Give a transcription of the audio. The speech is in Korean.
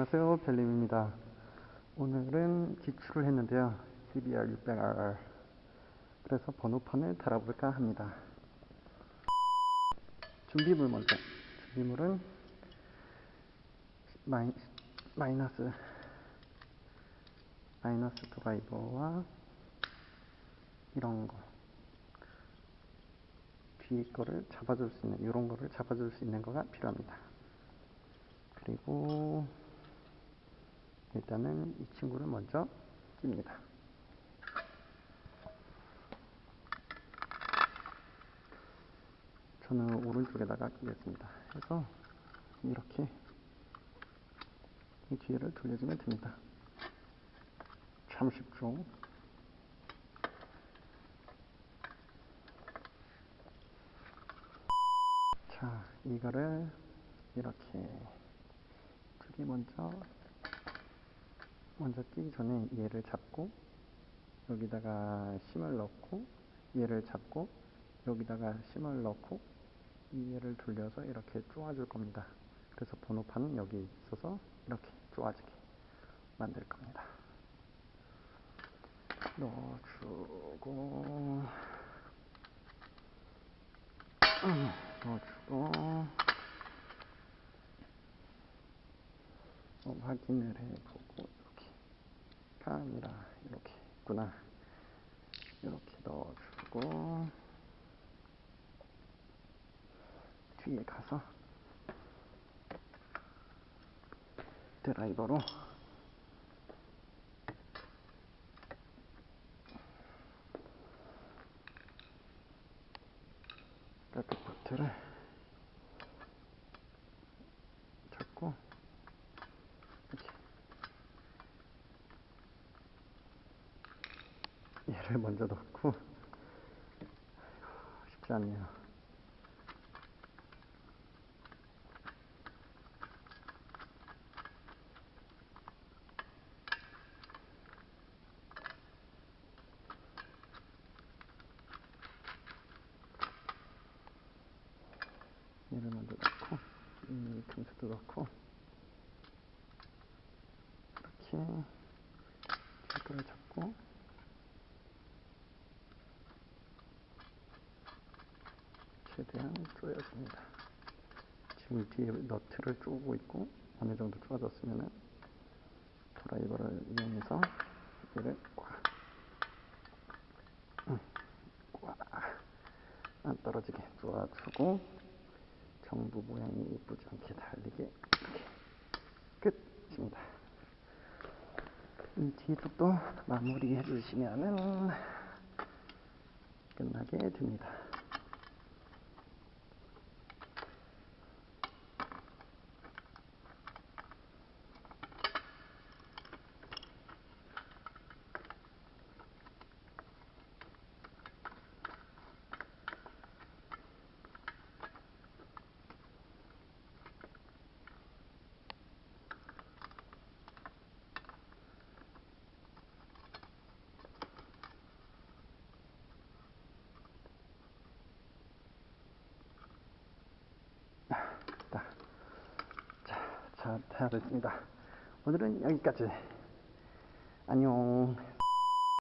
안녕하세요. 별님입니다. 오늘은 기추를 했는데요. CBR 600R 그래서 번호판을 달아볼까 합니다. 준비물 먼저. 준비물은 마이, 마이너스 마이너스 드라이버와 이런 거. 뒤에 거를 잡아줄 수 있는 이런 거를 잡아줄 수 있는 거가 필요합니다. 그리고 일단은 이 친구를 먼저 낍니다. 저는 오른쪽에다가 끼겠습니다. 해서 이렇게 이 뒤를 돌려주면 됩니다. 참 쉽죠? 자, 이거를 이렇게 저기 먼저 먼저 끼기 전에 얘를 잡고 여기다가 심을 넣고 얘를 잡고 여기다가 심을 넣고 이 얘를 돌려서 이렇게 쪼아줄 겁니다. 그래서 번호판은 여기 있어서 이렇게 쪼아지게 만들 겁니다. 넣어주고 넣어주고 어, 확인을 해보고 이렇게 카메라 이렇게 있구나. 이렇게 넣어주고 뒤에 가서 드라이버로 백포트를 잡고 이렇게 얘를 먼저 넣고. 쉽지 않네요. 얘를 먼저 넣고 이 틈새도 넣고. 이렇게 이거를 잡고 최대한 조여줍니다. 지금 뒤에 너트를 쪼고 있고 어느 정도 쪼아졌으면은 드라이버를 이용해서 얘를 꽉, 꽉 안 떨어지게 쪼아주고 정부 모양이 예쁘지 않게 달리게 끝입니다. 이 뒤쪽도 마무리 해 주시면은 끝나게 됩니다. 자, 됐습니다. 오늘은 여기까지. 안녕.